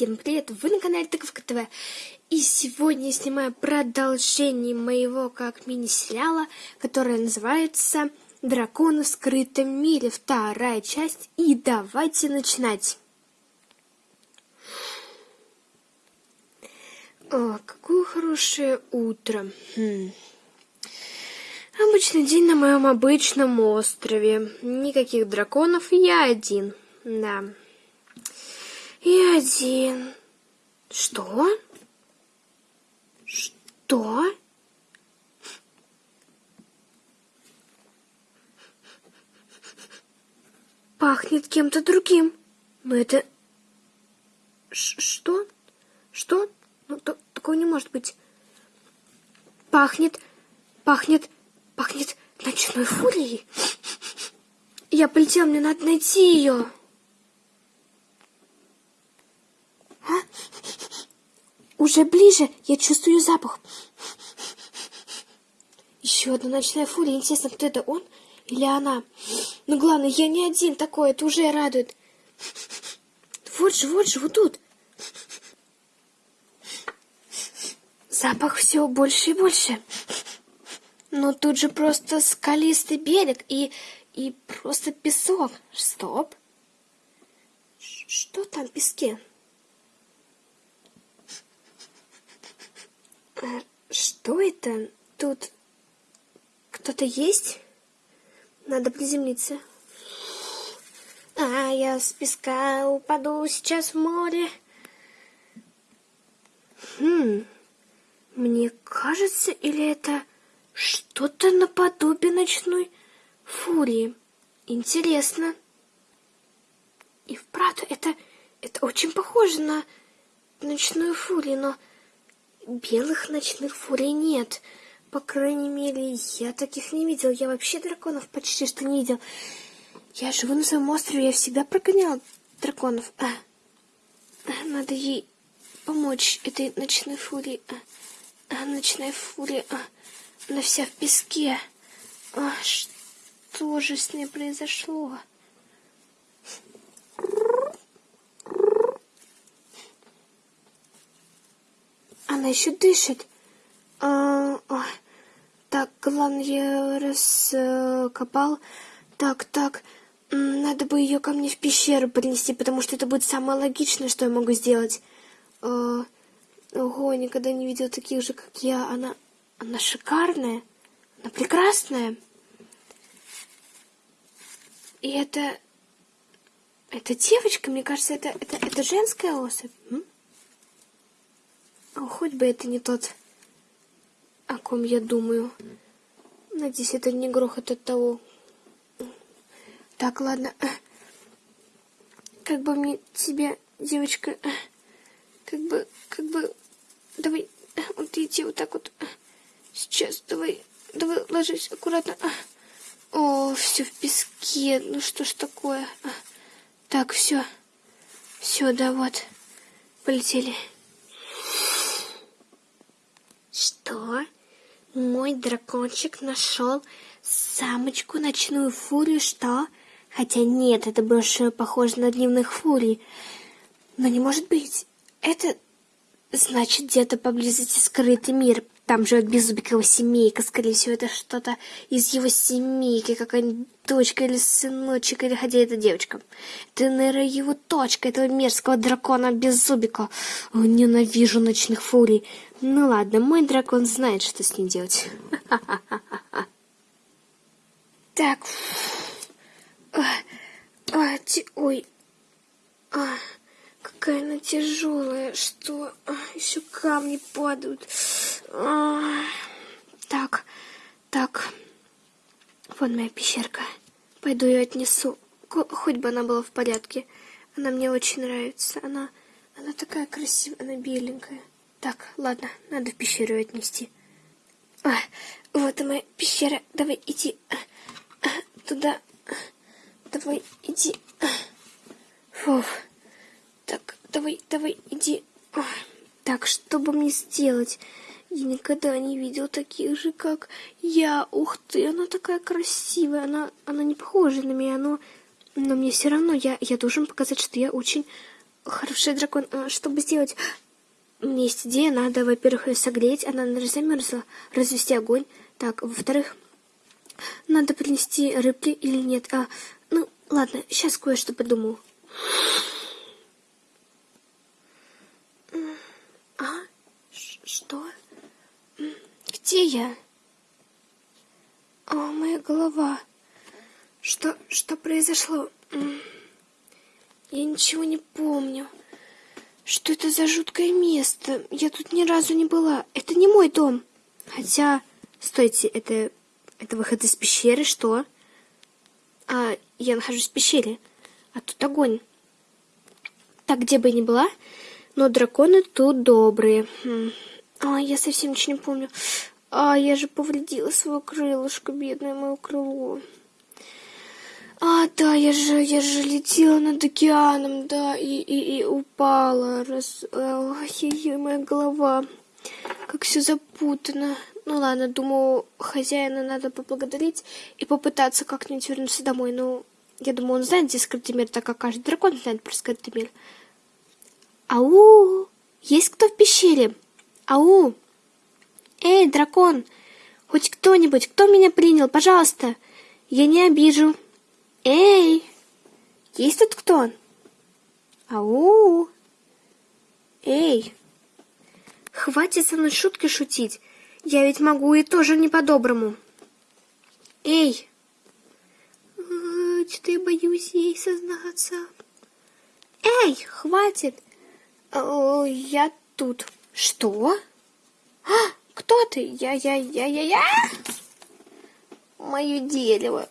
Всем привет! Вы на канале Тыковка ТВ. И сегодня я снимаю продолжение моего как мини-сериала, которое называется «Драконы в скрытом мире», вторая часть. И давайте начинать. О, какое хорошее утро. Хм. Обычный день на моем обычном острове. Никаких драконов, я один. Да и один. Что? Что? Пахнет кем-то другим. Но это... Ш что? Что? Ну, то такого не может быть. Пахнет... Пахнет... Пахнет ночной фурией. Я полетел, мне надо найти ее. Уже ближе я чувствую запах. Еще одна ночная фурия. Интересно, кто это, он или она? Но главное, я не один такой, это уже радует. Вот же, вот же, вот тут. Запах все больше и больше. Но тут же просто скалистый берег и, и просто песок. Стоп. Что там в песке? Что это? Тут кто-то есть? Надо приземлиться. А я с песка упаду сейчас в море. Хм, мне кажется, или это что-то наподобие ночной фурии. Интересно. И вправду, это, это очень похоже на ночную фурию, но белых ночных фурий нет. По крайней мере, я таких не видел. Я вообще драконов почти что не видел. Я живу на своем острове, я всегда прогонял драконов. А, а надо ей помочь этой ночной фурии. А, а ночная фурия, а, она вся в песке. А, что же с ней произошло? Она еще дышит. А, а, так, главное, я раскопал. Так, так, надо бы ее ко мне в пещеру принести, потому что это будет самое логичное, что я могу сделать. А, ого, никогда не видел таких же, как я. Она, она шикарная, она прекрасная. И это... Это девочка, мне кажется, это, это, это женская особь. М? А хоть бы это не тот, о ком я думаю. Надеюсь, это не грохот от того. Так, ладно. Как бы мне тебе, девочка, как бы, как бы, давай, вот иди вот так вот. Сейчас, давай, давай, ложись аккуратно. О, все в песке. Ну что ж такое? Так, все. Все, да вот. Полетели. Что? Мой дракончик нашел самочку ночную фурию, что? Хотя нет, это больше похоже на дневных фурий. Но не может быть. Это значит где-то поблизости скрытый мир. Там живет Беззубикова семейка. Скорее всего, это что-то из его семейки. Какая-нибудь дочка или сыночек, или хотя это девочка. Это, наверное, его точка, этого мерзкого дракона Беззубика. Ненавижу ночных фурий. Ну ладно, мой дракон знает, что с ним делать. Так. А, ой. А, какая она тяжелая, что а, еще камни падают. А, так, так. Вот моя пещерка. Пойду ее отнесу. Хоть бы она была в порядке. Она мне очень нравится. Она, она такая красивая, она беленькая. Так, ладно, надо в пещеру отнести. А, вот и моя пещера. Давай, иди а, а, туда. Давай, иди. Фух. Так, давай, давай, иди. Так, что бы мне сделать? Я никогда не видел таких же, как я. Ух ты, она такая красивая. Она, она не похожа на меня, но, но мне все равно, я, я должен показать, что я очень хороший дракон, а, чтобы сделать... Меня есть идея, надо, во-первых, ее согреть, она замерзла, развести огонь. Так, во-вторых, надо принести рыбки или нет. А, ну, ладно, сейчас кое-что придумаю. А? Ш что? Где я? О, моя голова. Что, что произошло? Я ничего не помню. Что это за жуткое место? Я тут ни разу не была. Это не мой дом. Хотя, стойте, это, это выход из пещеры, что? А, я нахожусь в пещере. А тут огонь. Так, где бы я ни была, но драконы тут добрые. А, я совсем ничего не помню. А, я же повредила свое крылышко, бедное мое крыло. А, да, я же, я же летела над океаном, да, и, и, и упала. Раз... Ой, моя голова. Как все запутано. Ну ладно, думаю, хозяина надо поблагодарить и попытаться как-нибудь вернуться домой. Ну, я думаю, он знает, где скрытый мир, так как каждый дракон знает про скрытый мир. Ау! Есть кто в пещере? Ау! Эй, дракон! Хоть кто-нибудь, кто меня принял, пожалуйста! Я не обижу. Эй! Есть тут кто? Ау! Эй! Хватит со мной шутки шутить. Я ведь могу и тоже не по-доброму. Эй! Что-то я боюсь ей сознаться. Эй, хватит! Я тут. Что? А, кто ты? Я, я, я, я, я? Мое дерево.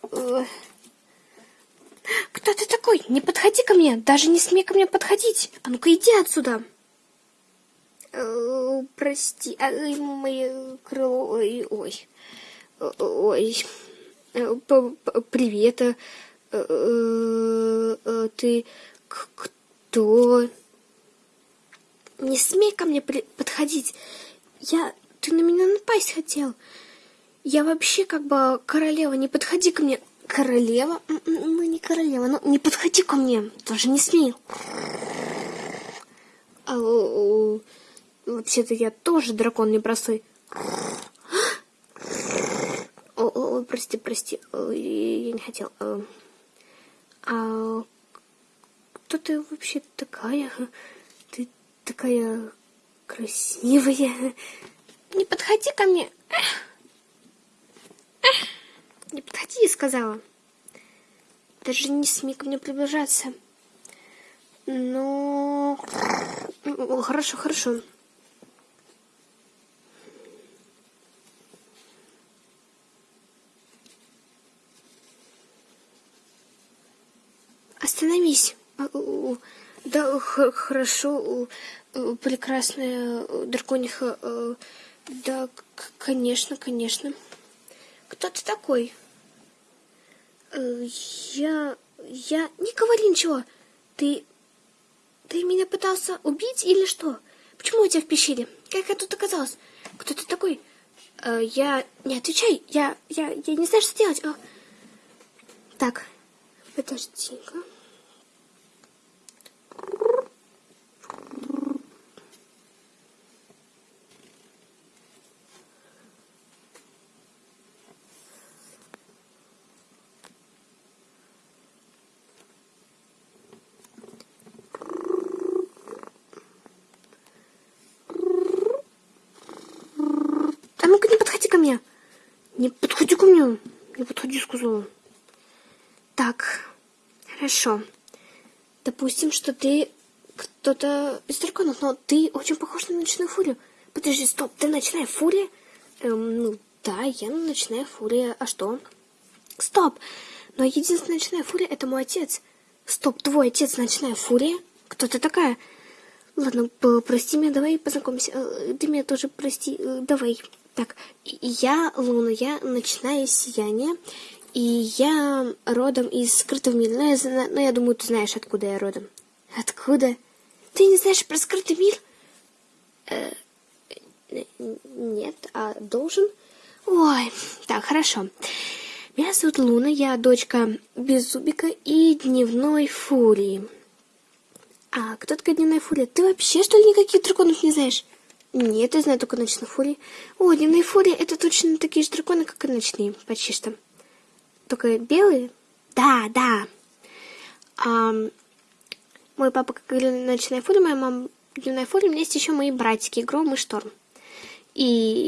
Кто ты такой? Не подходи ко мне, даже не смей ко мне подходить. А ну-ка иди отсюда. Э, прости, а, мое крыло, ой, ой, ой, э, привет, э, ты кто? Не смей ко мне подходить. Я, ты на меня напасть хотел. Я вообще как бы королева, не подходи ко мне. Королева? Ну, не королева, но не подходи ко мне, тоже не смей. А, вообще-то я тоже дракон непростой. О, о, прости, прости, я не хотел. А, а кто ты вообще такая? Ты такая красивая. Не подходи ко мне. Не подходи, сказала. Даже не смей ко мне приближаться. Ну, хорошо, хорошо. Остановись. Да, хорошо, прекрасная дракониха. Да, конечно, конечно. Кто ты такой? Э, я... Я... Не говори ничего. Ты... Ты меня пытался убить или что? Почему у тебя в пещере? Как я тут оказалась? Кто ты такой? Э, я... Не отвечай. Я... Я... Я не знаю, что делать. А... Так. Подожди-ка. Не подходи ко мне. Не подходи, сказала. Так, хорошо. Допустим, что ты кто-то из драконов, но ты очень похож на ночную фурию. Подожди, стоп, ты ночная фурия? Эм, ну, да, я ночная фурия. А что? Стоп! Но единственная ночная фурия — это мой отец. Стоп, твой отец ночная фурия? Кто ты такая? Ладно, прости меня, давай познакомимся. Э, ты меня тоже прости, э, давай. Так, я Луна, я ночное сияние, и я родом из скрытого мира. Но я, но я думаю, ты знаешь, откуда я родом. Откуда? Ты не знаешь про скрытый мир? Э, нет, а должен? Ой, так, хорошо. Меня зовут Луна, я дочка Беззубика и Дневной Фурии. А кто такая дневная фурия? Ты вообще, что ли, никаких драконов не знаешь? Нет, я знаю только ночных фурий. О, дневные фурии — это точно такие же драконы, как и ночные, почти что. Только белые? Да, да. А, мой папа, как ночная фурия, моя мама дневная фурия, у меня есть еще мои братики, Гром и Шторм. И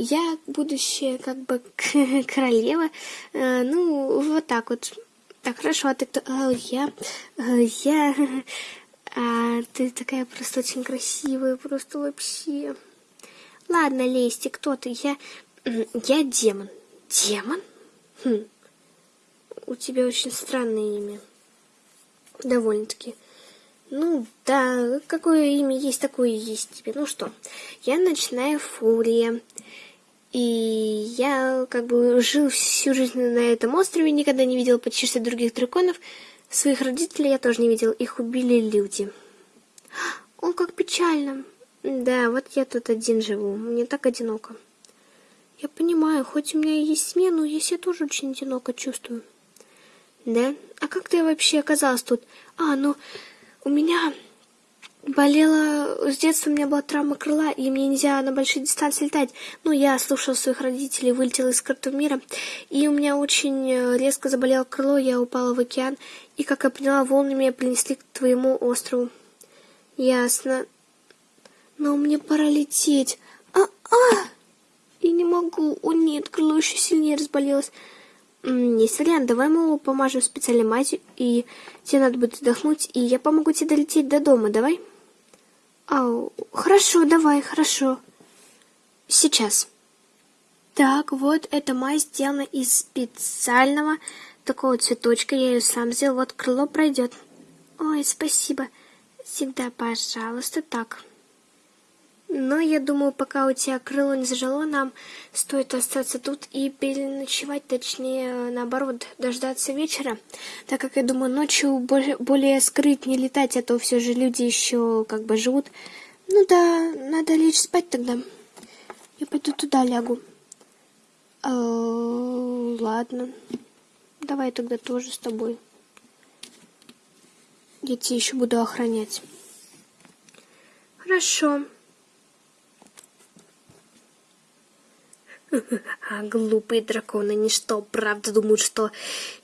я, будущая как бы королева, э, ну, вот так вот. Так, хорошо, а ты кто? А, я, а, я, а, ты такая просто очень красивая, просто вообще. Ладно, Лести, кто ты? Я, я демон. Демон? Хм. У тебя очень странное имя. Довольно-таки. Ну да, какое имя есть, такое есть тебе. Ну что, я ночная фурия. И я как бы жил всю жизнь на этом острове, никогда не видел почти что других драконов. Своих родителей я тоже не видел, их убили люди. О, как печально. Да, вот я тут один живу, мне так одиноко. Я понимаю, хоть у меня и есть смена, но я себя тоже очень одиноко чувствую. Да? А как ты вообще оказалась тут? А, ну... У меня болела... С детства у меня была травма крыла, и мне нельзя на большие дистанции летать. Ну, я слушала своих родителей, вылетела из карты мира, и у меня очень э, резко заболело крыло, я упала в океан, и, как я поняла, волны меня принесли к твоему острову. Ясно. Но мне пора лететь. А-а! И не могу. О нет, крыло еще сильнее разболелось. Есть вариант, давай мы его помажем специальной мазью, и тебе надо будет отдохнуть, и я помогу тебе долететь до дома, давай? Ау, хорошо, давай, хорошо. Сейчас. Так, вот эта мазь сделана из специального такого цветочка, я ее сам сделал, вот крыло пройдет. Ой, спасибо. Всегда, пожалуйста, так. Но я думаю, пока у тебя крыло не зажило, нам стоит остаться тут и переночевать, точнее, наоборот, дождаться вечера, так как, я думаю, ночью более, скрыть не летать, а то все же люди еще как бы живут. Ну да, надо лечь спать тогда. Я пойду туда лягу. -э ладно. Давай тогда тоже с тобой. Я тебя еще буду охранять. Хорошо. А глупые драконы ничто, правда думают, что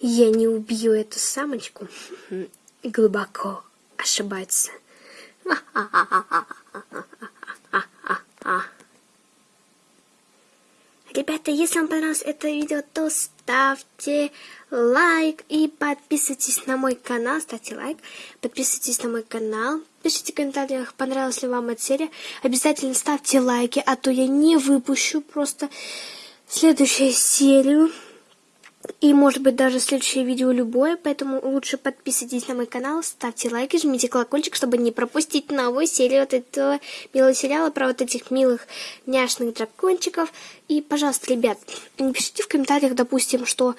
я не убью эту самочку. Глубоко ошибаются. Ребята, если вам понравилось это видео, то ставьте лайк и подписывайтесь на мой канал. Ставьте лайк, подписывайтесь на мой канал. Пишите в комментариях, понравилась ли вам эта серия. Обязательно ставьте лайки, а то я не выпущу просто следующую серию. И, может быть, даже следующее видео любое, поэтому лучше подписывайтесь на мой канал, ставьте лайки, жмите колокольчик, чтобы не пропустить новую серию вот этого милого сериала про вот этих милых няшных дракончиков. И, пожалуйста, ребят, напишите в комментариях, допустим, что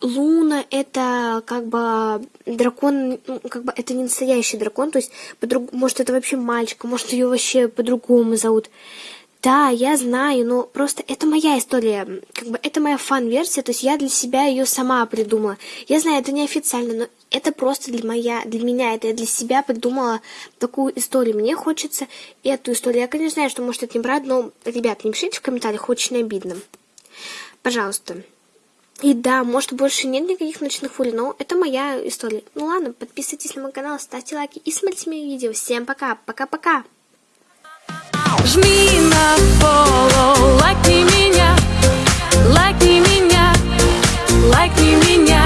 Луна это как бы дракон, ну, как бы это не настоящий дракон, то есть, может, это вообще мальчик, может, ее вообще по-другому зовут. Да, я знаю, но просто это моя история, как бы это моя фан-версия, то есть я для себя ее сама придумала. Я знаю, это неофициально, но это просто для, моя, для меня, это я для себя придумала такую историю. Мне хочется эту историю. Я, конечно, знаю, что может это неправда, но, ребят, не пишите в комментариях, очень обидно. Пожалуйста. И да, может больше нет никаких ночных фурий, но это моя история. Ну ладно, подписывайтесь на мой канал, ставьте лайки и смотрите мои видео. Всем пока, пока-пока. Лайкни меня, лайкни меня, лайкни меня.